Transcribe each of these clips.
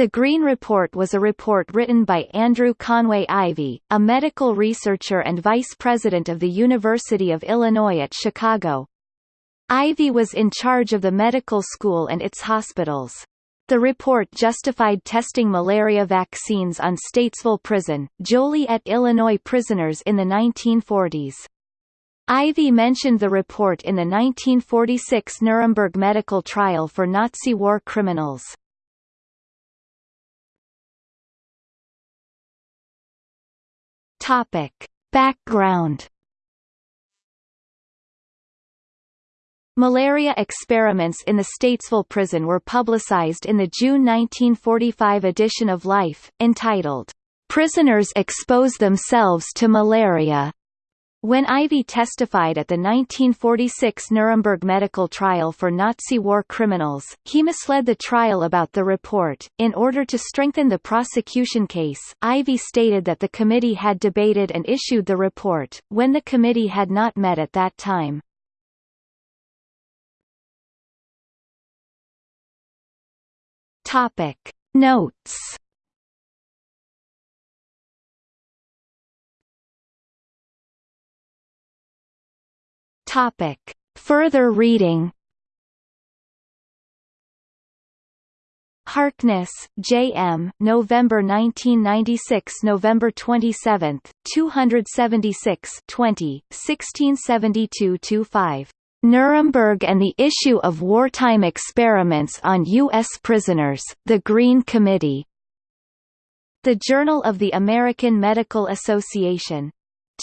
The Green Report was a report written by Andrew Conway Ivy, a medical researcher and vice president of the University of Illinois at Chicago. Ivy was in charge of the medical school and its hospitals. The report justified testing malaria vaccines on Statesville Prison, Joliet, Illinois prisoners in the 1940s. Ivy mentioned the report in the 1946 Nuremberg medical trial for Nazi war criminals. Topic. Background Malaria experiments in the Statesville prison were publicized in the June 1945 edition of Life, entitled, "'Prisoners Expose Themselves to Malaria' When Ivy testified at the 1946 Nuremberg medical trial for Nazi war criminals, he misled the trial about the report. In order to strengthen the prosecution case, Ivy stated that the committee had debated and issued the report, when the committee had not met at that time. Topic Notes Topic Further reading Harkness, J. M. November 1996 November 27, 276 20, 1672-5. Nuremberg and the issue of wartime experiments on U.S. prisoners, The Green Committee. The Journal of the American Medical Association.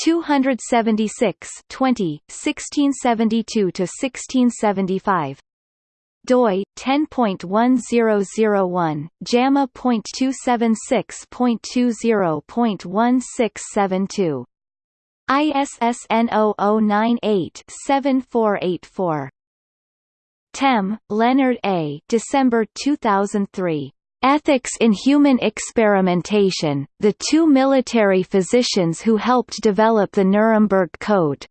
276 20, 1672–1675 doi 10.1001 JAMA.276.20.1672 ISSN 0098-7484. Temme, Leonard A. December 2003. Ethics in Human Experimentation, the two military physicians who helped develop the Nuremberg Code.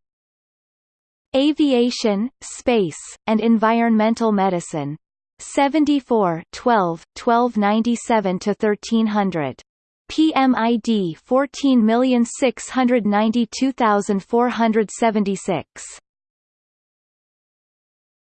Aviation, Space, and Environmental Medicine. 74 12, 1297–1300. PMID 14692476